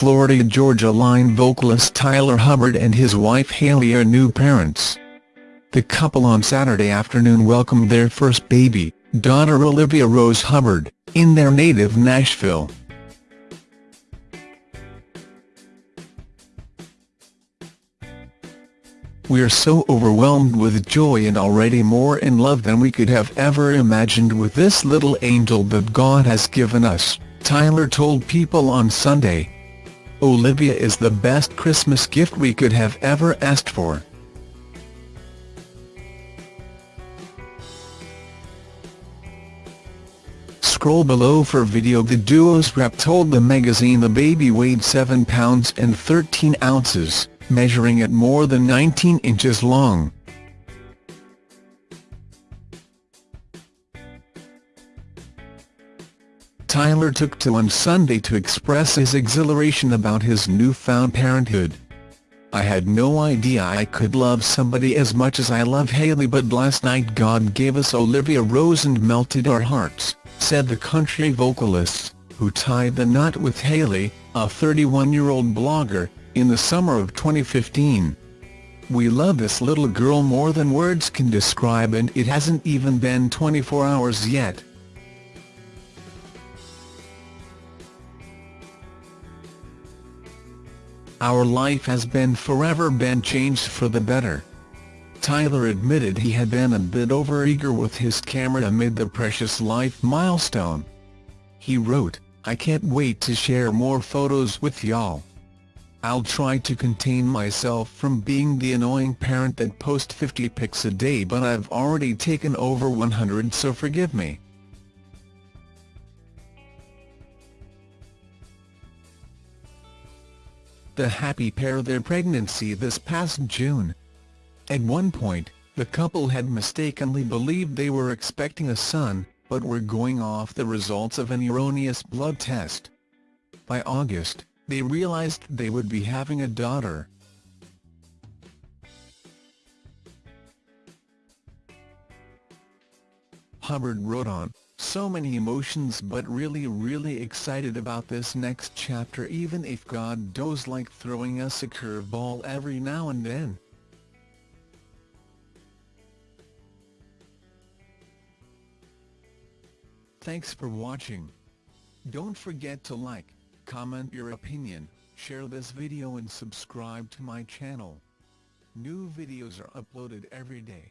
Florida Georgia Line vocalist Tyler Hubbard and his wife Haley are new parents. The couple on Saturday afternoon welcomed their first baby, daughter Olivia Rose Hubbard, in their native Nashville. We're so overwhelmed with joy and already more in love than we could have ever imagined with this little angel that God has given us, Tyler told People on Sunday. Olivia is the best Christmas gift we could have ever asked for. Scroll below for video The duo's rep told the magazine the baby weighed 7 pounds and 13 ounces measuring at more than 19 inches long. Tyler took to on Sunday to express his exhilaration about his newfound parenthood. I had no idea I could love somebody as much as I love Haley but last night God gave us Olivia Rose and melted our hearts, said the country vocalist, who tied the knot with Haley, a 31-year-old blogger, in the summer of 2015. We love this little girl more than words can describe and it hasn't even been 24 hours yet. Our life has been forever been changed for the better. Tyler admitted he had been a bit overeager with his camera amid the precious life milestone. He wrote, I can't wait to share more photos with y'all. I'll try to contain myself from being the annoying parent that posts 50 pics a day but I've already taken over 100 so forgive me. The happy pair their pregnancy this past June. At one point, the couple had mistakenly believed they were expecting a son, but were going off the results of an erroneous blood test. By August, they realized they would be having a daughter. Hubbard wrote on, so many emotions but really really excited about this next chapter even if God does like throwing us a curveball every now and then. Thanks for watching. Don't forget to like, comment your opinion, share this video and subscribe to my channel. New videos are uploaded every day.